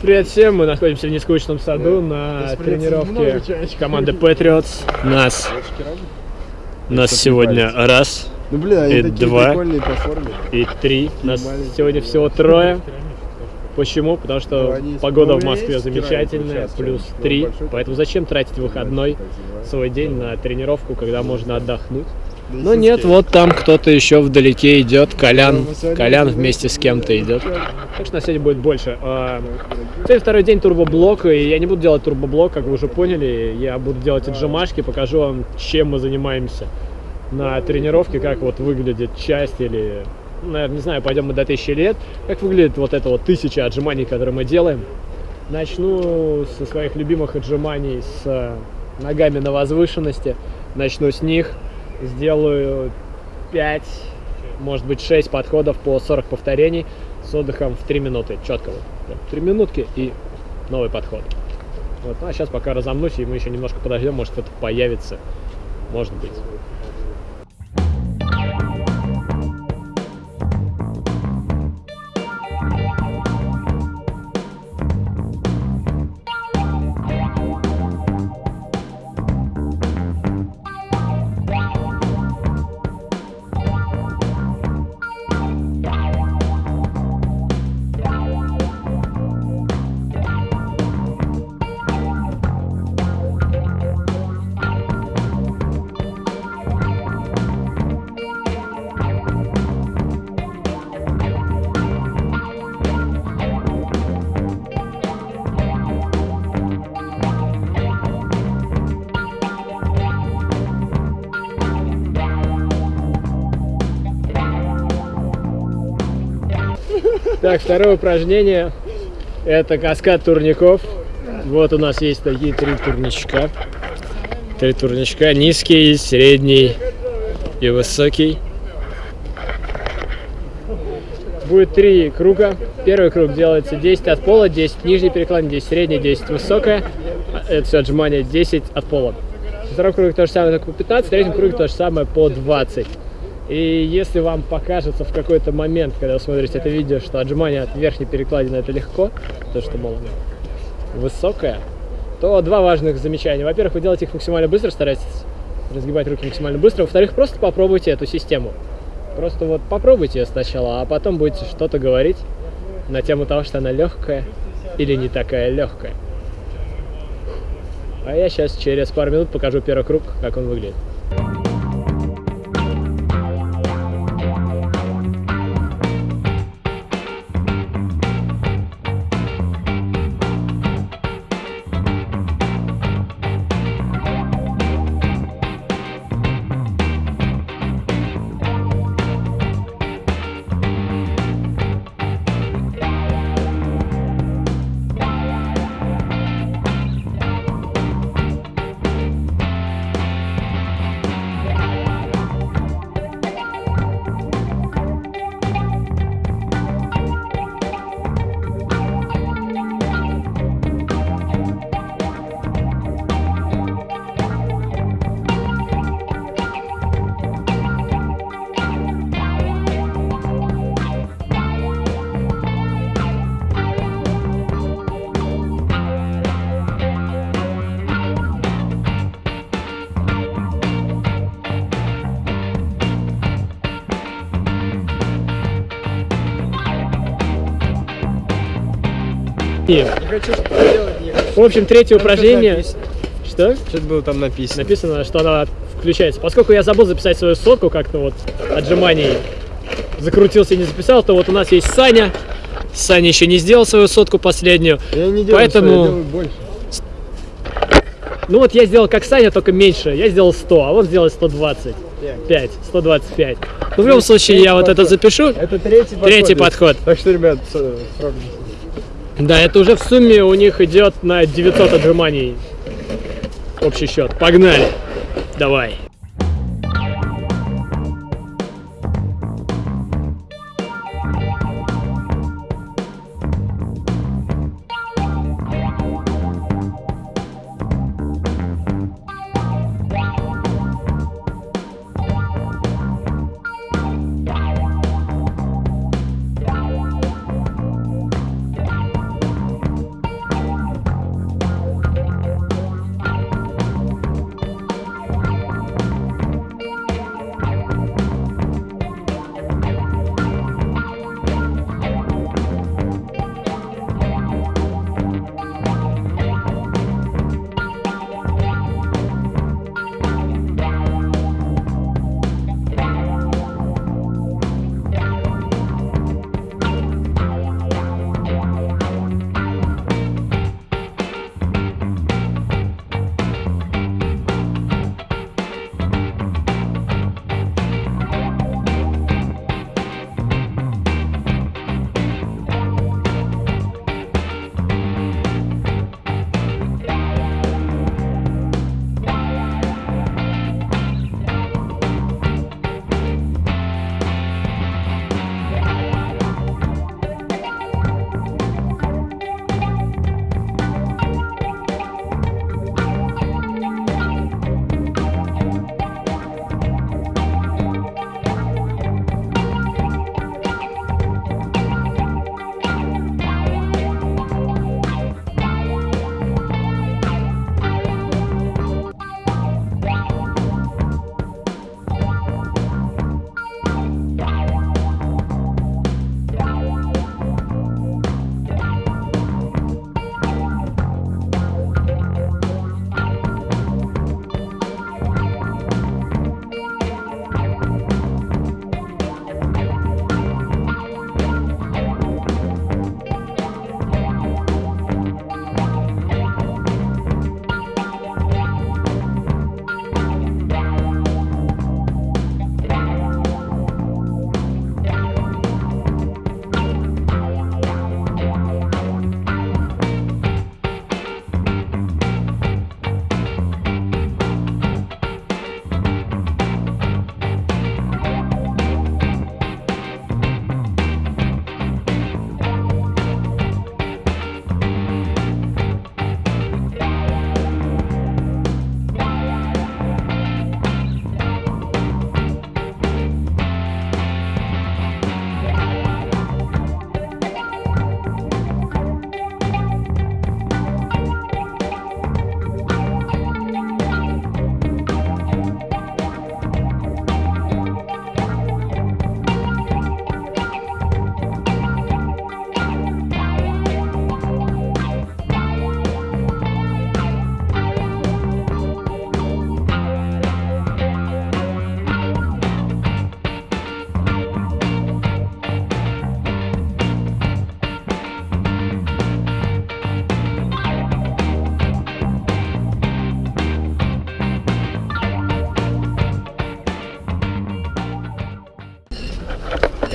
Привет всем, мы находимся в нескучном саду на тренировке команды Patriots. Нас, нас сегодня раз, Ну бля, И два. прикольные по форме. и три. Нас сегодня всего трое. Почему? Потому что Ну, они погода в из Москве замечательная, плюс Ну, три. Поэтому зачем тратить выходной свой день на тренировку, когда можно отдохнуть? Но нет, сиськи. вот там кто-то еще вдалеке идет, Колян. Ну, Колян вместе с кем-то идет. Ну, Так что на сегодня будет больше. А, Сегодня второй день турбоблока, и я не буду делать турбоблок, как вы уже поняли. Я буду делать отжимашки, покажу вам, чем мы занимаемся на тренировке, как вот выглядит часть или, наверное, не знаю, пойдем мы до тысячи лет. Как выглядит вот это вот тысяча отжиманий, которые мы делаем. Начну со своих любимых отжиманий с э, ногами на возвышенности. Начну с них. Сделаю 5, может быть 6 подходов по 40 повторений с отдыхом в 3 минуты. Четко вот. Прям 3 минутки и новый подход. Вот. Ну а сейчас пока разомнусь, и мы еще немножко подождем, может кто-то появится. Может быть. Так, второе упражнение это каскад турников. Вот у нас есть такие три турничка. Три турничка. Низкий, средний и высокий. Будет три круга. Первый круг делается 10 от пола, 10 нижний переклон, 10 средний, 10 высокое. А, Это все отжимание 10 от пола. Второй круг то же самое, только по 15, в третьем круге то же самое по 20. И если вам покажется в какой-то момент, когда вы смотрите это видео, что отжимание от верхней перекладины это легко, то что, мол, высокое, то два важных замечания. Во-первых, вы делаете их максимально быстро, старайтесь разгибать руки максимально быстро. Во-вторых, просто попробуйте эту систему. Просто вот попробуйте ее сначала, а потом будете что-то говорить на тему того, что она легкая или не такая легкая. А я сейчас через пару минут покажу первый круг, как он выглядит. Не хочу что-то делать, не хочу. в общем, третье упражнение. написано. Что? Что-то было там написано. Написано, что она включается. Поскольку я забыл записать свою сотку как-то вот отжиманий, закрутился и не записал, то вот у нас есть Саня. Саня еще не сделал свою сотку последнюю. Я не делаю, Поэтому- что, я делаю больше. Ну вот я сделал как Саня, только меньше. Я сделал 100, а он сделал 120. 5, 125. Ну, в любом случае, я вот это запишу. Это третий подход. Третий подход. Так что, ребят, срок. Да, это уже в сумме у них идет на 900 отжиманий. Общий счет. Погнали. Давай.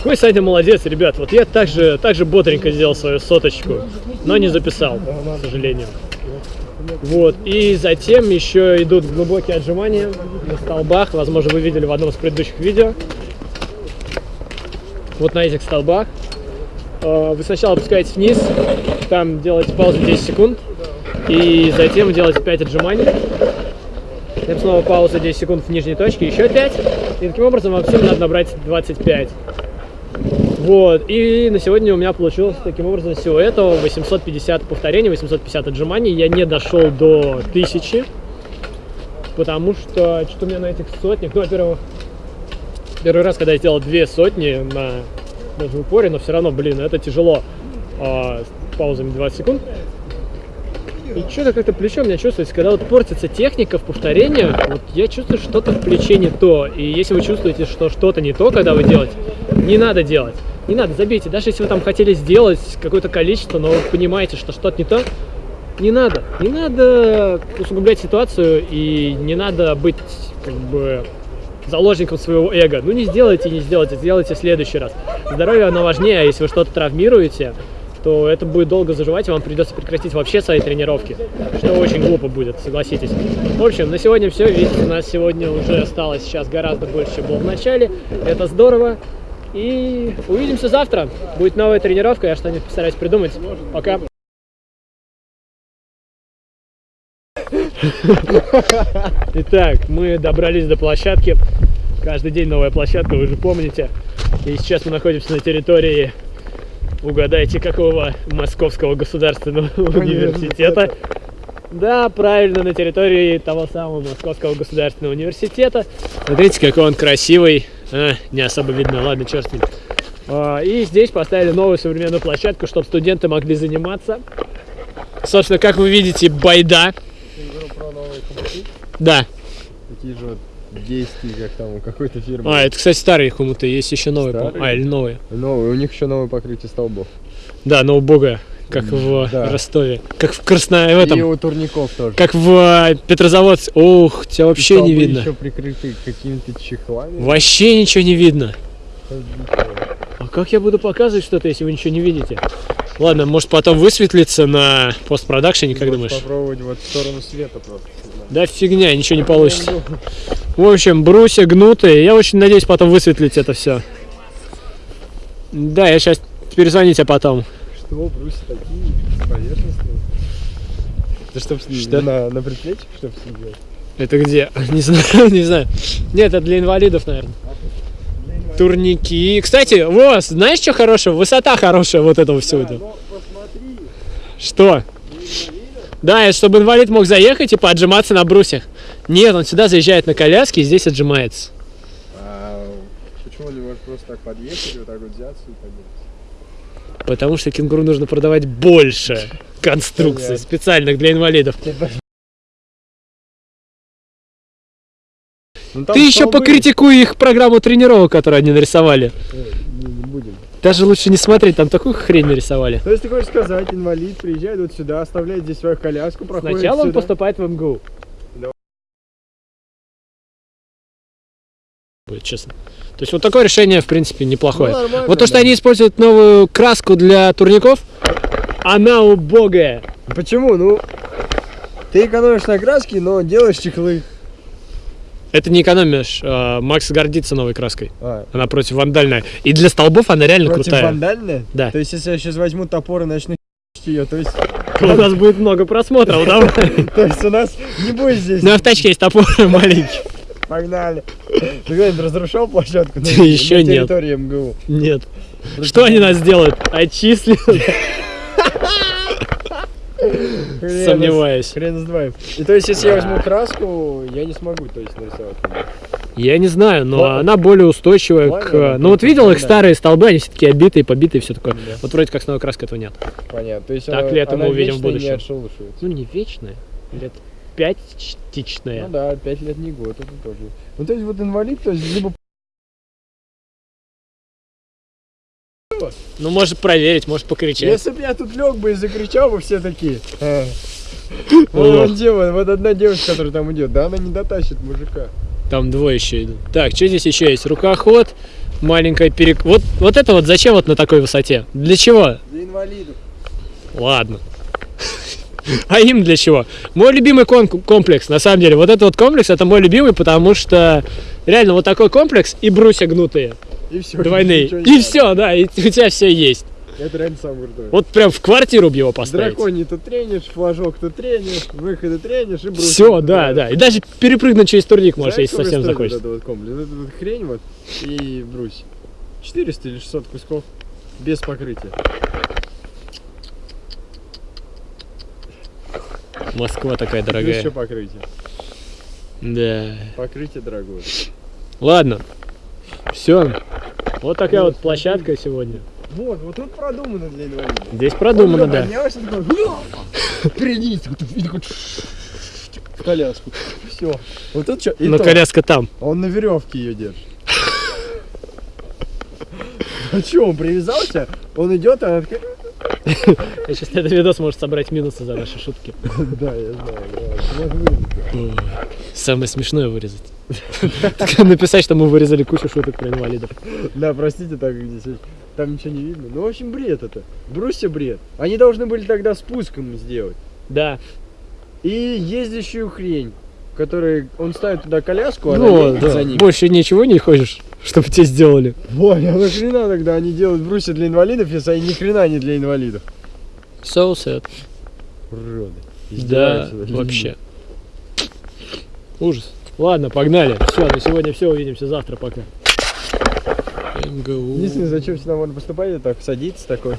Какой Саня молодец, ребят. Вот я также, также бодренько сделал свою соточку, но не записал, к сожалению. Вот, и затем еще идут глубокие отжимания на столбах. Возможно, вы видели в одном из предыдущих видео. Вот на этих столбах. Э, Вы сначала опускаетесь вниз, там делаете паузу 10 секунд, и затем делаете 5 отжиманий. Затем снова пауза 10 секунд в нижней точке, еще 5. И таким образом вам всем надо набрать 25. Вот, и на сегодня у меня получилось таким образом всего этого 850 повторений, 850 отжиманий. Я не дошел до 1000, потому что что у меня на этих сотнях, ну, во-первых, первый раз, когда я сделал две сотни на даже упоре, но все равно, блин, это тяжело а, с паузами 20 секунд. И что-то как-то плечо у меня чувствуется, когда вот портится техника в повторениях, вот я чувствую, что что-то в плече не то. И если вы чувствуете, что что-то не то, когда вы делаете, не надо делать. Не надо, забейте. Даже если вы там хотели сделать какое-то количество, но вы понимаете, что что-то не то, не надо. Не надо усугублять ситуацию и не надо быть как бы заложником своего эго. Ну не сделайте, не сделайте, сделайте в следующий раз. Здоровье оно важнее, а если вы что-то травмируете, то это будет долго заживать, и вам придется прекратить вообще свои тренировки, что очень глупо будет, согласитесь. В общем, на сегодня все. Видите, у нас сегодня уже осталось сейчас гораздо больше, чем было в начале. Это здорово. И увидимся завтра. Будет новая тренировка, я что-нибудь постараюсь придумать. Пока. Итак, мы добрались до площадки. Каждый день новая площадка, вы же помните. И сейчас мы находимся на территории, угадайте, какого Московского государственного университета. Да, правильно, на территории того самого Московского государственного университета. Смотрите, какой он красивый. А, не особо видно, ладно, черт с ним. А, И здесь поставили новую современную площадку, чтобы студенты могли заниматься. Собственно, как вы видите, байда. Да. Такие же вот действия, как там у какой-то фирмы. А, это, кстати, старые хомуты, есть еще новые. Старые? А, или новые. Новые, у них еще новое покрытие столбов. Да, но убогое, как в Да. Ростове. Как в Красно... в этом. И у турников тоже. Как в э, Петрозаводске. Ух, тебя вообще не видно. еще прикрыты какими-то чехлами. Вообще ничего не видно. А как я буду показывать что-то, если вы ничего не видите? Ладно, может потом высветлится на постпродакшене, как думаешь? Попробовать вот в сторону света просто. Да фигня, ничего не получится. В общем, брусья гнутые. Я очень надеюсь потом высветлить это все. Да, я сейчас перезвоню тебе потом. Что, брусья такие поверхностные? Это чтоб Что? На, на предплечье, чтоб сидел? Это где? Не знаю, не знаю. Нет, это для инвалидов, наверное. Турники. Кстати, вот, знаешь, что хорошего? Высота хорошая вот этого всего. этого. Ну, посмотри, Что? Да, и чтобы инвалид мог заехать и поотжиматься на брусьях. Нет, он сюда заезжает на коляске и здесь отжимается. а почему не можешь просто так подъехать, вот так вот взяться и подняться? Потому что кенгуру нужно продавать больше конструкций, специальных для инвалидов. Ну, Ты еще столбы. покритикуй их программу тренировок, которую они нарисовали. Ой, Не, не будем. Даже лучше не смотреть, там такую хрень нарисовали. То есть ты хочешь сказать, инвалид приезжает вот сюда, оставляет здесь свою коляску, проходит Сначала он сюда. поступает в МГУ. Будет честно. То есть вот такое решение, в принципе, неплохое. Ну, вот то, что да. они используют новую краску для турников, она убогая. Почему? Ну, ты экономишь на краске, но делаешь чехлы. Это не экономишь. а, Макс гордится новой краской. А, Она против вандальная. И для столбов она реально против крутая. вандальная? Да. То есть, если я сейчас возьму топор и начну ее, то есть, У нас будет много просмотров, давай. то есть у нас не будет здесь. Ну, в тачке есть топор маленький. Погнали. Ты когда-нибудь разрушал площадку на, Еще на нет. территории МГУ? Нет. Что они нас делают? Отчислят? Хрен Сомневаюсь. Хрен с два. И то есть, если я возьму краску, я не смогу, то есть, нарисовать. Я не знаю, но Ладно. она более устойчивая Ладно, к... Ну вот видел их старые столбы, они все такие обитые, побитые, все такое. Да. Вот вроде как с новой краской этого нет. Понятно. То есть, Так она, ли это мы увидим в будущем? не. Ну не вечная, лет пятичная. Ну да, 5 лет не год, это тоже. Ну то есть вот инвалид, то есть либо Ну может проверить, может покричать. Если бы я тут лег бы и закричал бы, все такие. Ох. Вот делает, вот одна девушка, которая там идет, да, она не дотащит мужика. Там двое еще идут. Так, что здесь еще есть? Рукоход, маленькая перек... Вот, вот это вот зачем вот на такой высоте? Для чего? Для инвалидов. Ладно. А им для чего? Мой любимый комплекс, на самом деле, вот этот вот комплекс, это мой любимый, потому что реально вот такой комплекс и брусья гнутые, И все. двойные. И все, да, и у тебя все есть. Это реально самый крутой. Вот прям в квартиру бы его поставить. Драконий тут тренишь, флажок тут тренишь, выходы тренишь и бросишь. Все, да, да. И даже перепрыгнуть через турник можешь, Знаешь, если совсем захочется. Вот вот комплекс? Вот эта вот хрень вот и брусья. 400 или 600 кусков без покрытия. Москва такая Плюс еще дорогая. покрытие. Да. Покрытие дорогое. Ладно. Все. Вот такая вот площадка сегодня. Вот, вот тут продумано для инвалидов. Здесь продумано, да. Такой, в коляску. Все. Вот тут что? Но коляска там. Он на веревке ее держит. А что, он привязался? Он идет, а она такая... Я сейчас этот видос может собрать минусы за наши шутки. Да, я знаю. Самое смешное вырезать. Написать, что мы вырезали кучу шуток про инвалидов. Да, простите, так здесь там ничего не видно. Ну, в общем, бред это. Брусья бред. Они должны были тогда спуском сделать. Да. И ездящую хрень, которой он ставит туда коляску, а Ну, да. за ним. Больше ничего не хочешь, чтобы тебе сделали. Ой, а нахрена тогда они делают брусья для инвалидов, если они ни хрена не для инвалидов? So sad. Уроды. Да, вообще. Ужас. Ладно, погнали. Все, на сегодня все. Увидимся завтра. Пока. МГУ. Единственное, зачем сюда можно поступать, это так садиться такой.